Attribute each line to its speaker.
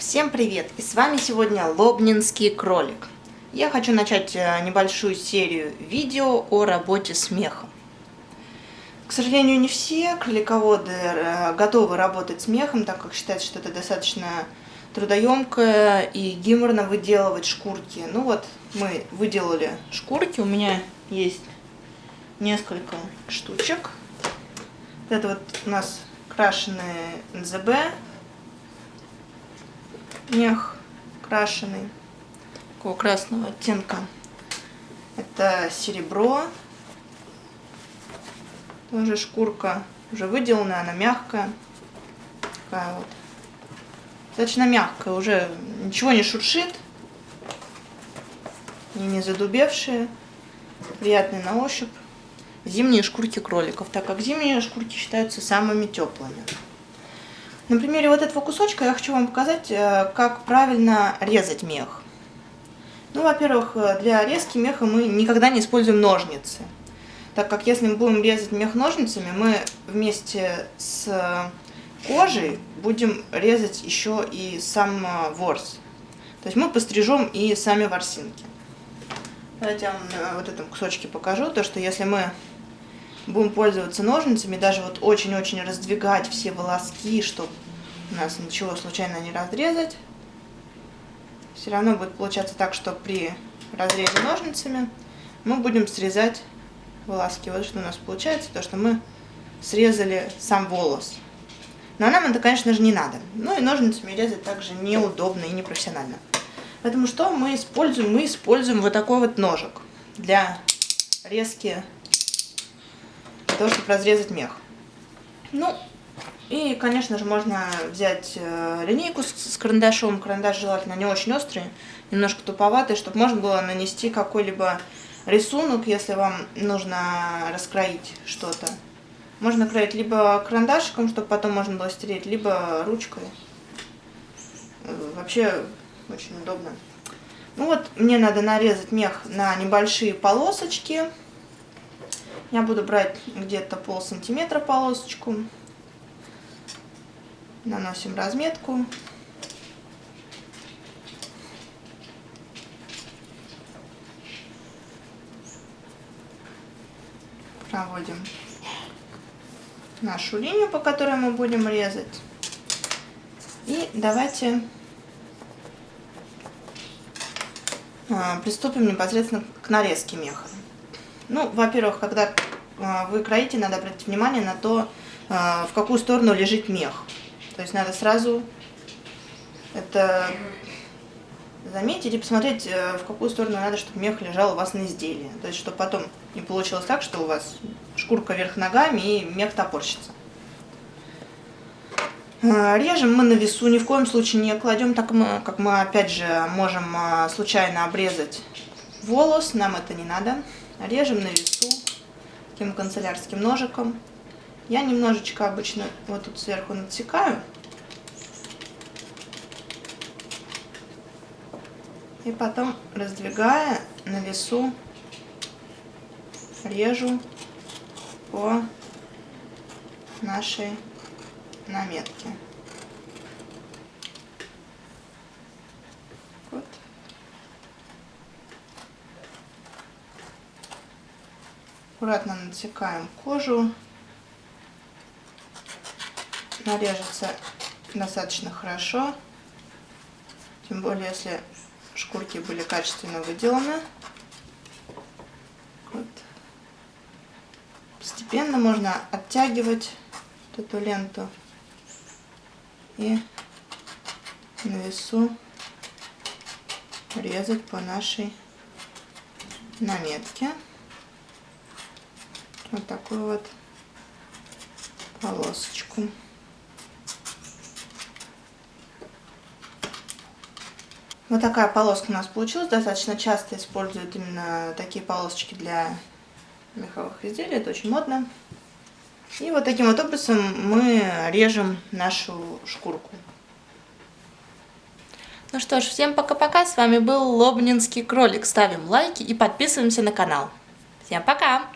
Speaker 1: Всем привет! И с вами сегодня Лобнинский кролик. Я хочу начать э, небольшую серию видео о работе с мехом. К сожалению, не все кролиководы э, готовы работать с мехом, так как считают, что это достаточно трудоемкое и геморно выделывать шкурки. Ну вот, мы выделали шкурки, у меня есть несколько штучек. Это вот у нас крашеные НЗБ мех крашеный, такого красного оттенка. Это серебро. Тоже шкурка уже выделанная, она мягкая. Такая вот. Достаточно мягкая, уже ничего не шуршит. И не задубевшие. Приятные на ощупь. Зимние шкурки кроликов, так как зимние шкурки считаются самыми теплыми. На примере вот этого кусочка я хочу вам показать, э, как правильно резать мех. Ну, во-первых, э, для резки меха мы никогда не используем ножницы. Так как если мы будем резать мех ножницами, мы вместе с кожей будем резать еще и сам э, ворс. То есть мы пострижем и сами ворсинки. Давайте я вам на вот этом кусочке покажу, то что если мы будем пользоваться ножницами, даже вот очень-очень раздвигать все волоски, чтобы у нас ничего случайно не разрезать. Все равно будет получаться так, что при разрезе ножницами мы будем срезать волоски. Вот что у нас получается, то что мы срезали сам волос. Но нам это, конечно же, не надо. Ну и ножницами резать также неудобно и непрофессионально. Поэтому что мы используем? Мы используем вот такой вот ножик для резки того, чтобы разрезать мех. Ну, и, конечно же, можно взять э, линейку с, карандашом. Карандаш желательно не очень острый, немножко туповатый, чтобы можно было нанести какой-либо рисунок, если вам нужно раскроить что-то. Можно кроить либо карандашиком, чтобы потом можно было стереть, либо ручкой. Э, вообще очень удобно. Ну вот, мне надо нарезать мех на небольшие полосочки. Я буду брать где-то пол сантиметра полосочку. Наносим разметку. Проводим нашу линию, по которой мы будем резать. И давайте а, приступим непосредственно к нарезке меха. Ну, во-первых, когда а, вы кроите, надо обратить внимание на то, а, в какую сторону лежит мех. То есть надо сразу это заметить и посмотреть, э, в какую сторону надо, чтобы мех лежал у вас на изделии. То есть, чтобы потом не получилось так, что у вас шкурка вверх ногами и мех топорщится. А, режем мы на весу, ни в коем случае не кладем, так мы, как мы опять же можем случайно обрезать волос, нам это не надо. Режем на весу таким канцелярским ножиком. Я немножечко обычно вот тут сверху натекаю. И потом, раздвигая на весу, режу по нашей наметке. Аккуратно натекаем кожу. Нарежется достаточно хорошо. Тем более, если шкурки были качественно выделаны. Вот. Постепенно можно оттягивать эту ленту и на весу резать по нашей наметке вот такую вот полосочку. Вот такая полоска у нас получилась. Достаточно часто используют именно такие полосочки для меховых изделий. Это очень модно. И вот таким вот образом мы режем нашу шкурку. Ну что ж, всем пока-пока. С вами был Лобнинский кролик. Ставим лайки и подписываемся на канал. Всем пока!